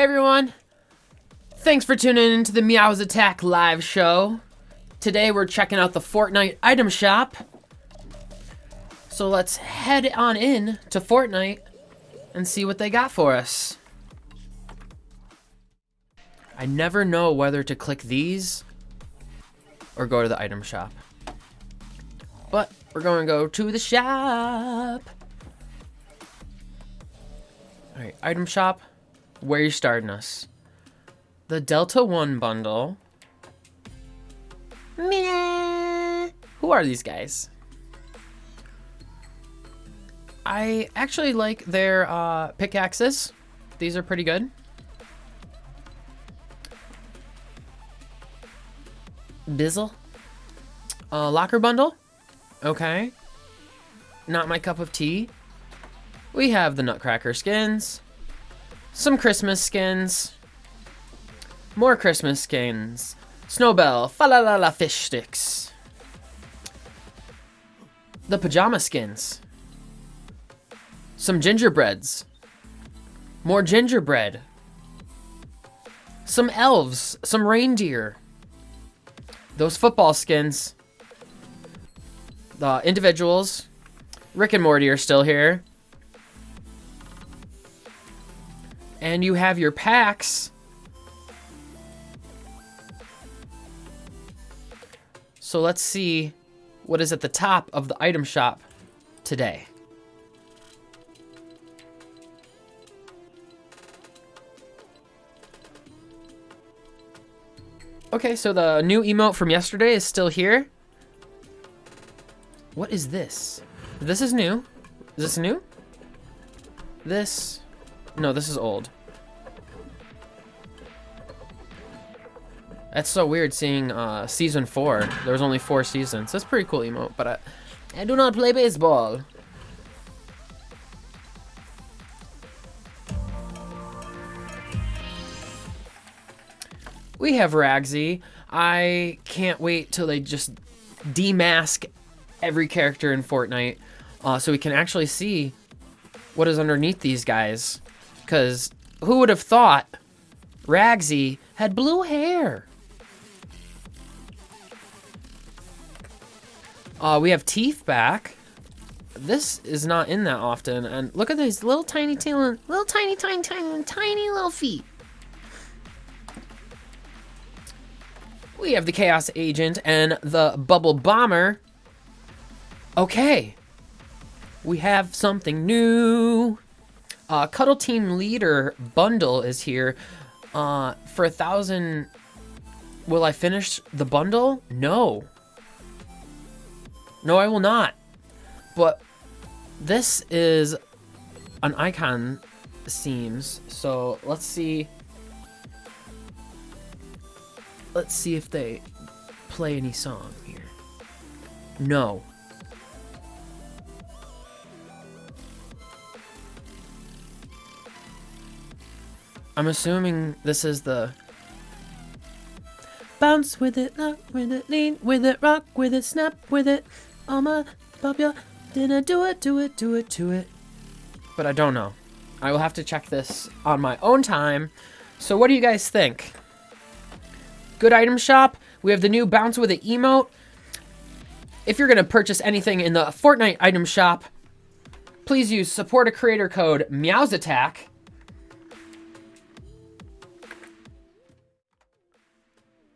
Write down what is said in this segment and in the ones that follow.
Hey everyone! Thanks for tuning in to the Meows Attack live show. Today we're checking out the Fortnite item shop. So let's head on in to Fortnite and see what they got for us. I never know whether to click these or go to the item shop. But we're going to go to the shop. All right, item shop. Where you starting us? The Delta One bundle. Meh. Who are these guys? I actually like their uh, pickaxes. These are pretty good. Bizzle. Uh, locker bundle. Okay. Not my cup of tea. We have the Nutcracker skins. Some Christmas skins. More Christmas skins. Snowbell. Fa la la la fish sticks. The pajama skins. Some gingerbreads. More gingerbread. Some elves. Some reindeer. Those football skins. The individuals. Rick and Morty are still here. And you have your packs. So let's see what is at the top of the item shop today. Okay, so the new emote from yesterday is still here. What is this? This is new. Is this new? This... No, this is old. That's so weird seeing uh, season four. There was only four seasons. That's pretty cool emote, but I, I do not play baseball. We have Ragsy. I can't wait till they just demask every character in Fortnite uh, so we can actually see what is underneath these guys. Because who would have thought Ragsy had blue hair? Uh, we have Teef back. This is not in that often. And look at these little tiny, tiny, little tiny, tiny, tiny, tiny little feet. We have the Chaos Agent and the Bubble Bomber. Okay. We have something new. Uh, Cuddle Team Leader bundle is here. Uh, for a thousand... Will I finish the bundle? No. No, I will not. But this is an Icon Series. So let's see Let's see if they play any song here. No. I'm assuming this is the bounce with it, lock with it, lean with it, rock with it, snap with it. Oh my, pop ya, didn't do it, do it, do it, do it. But I don't know. I will have to check this on my own time. So what do you guys think? Good item shop. We have the new Bounce with an emote. If you're going to purchase anything in the Fortnite item shop, please use support a creator code MEOWSATTACK.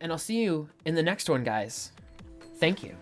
And I'll see you in the next one, guys. Thank you.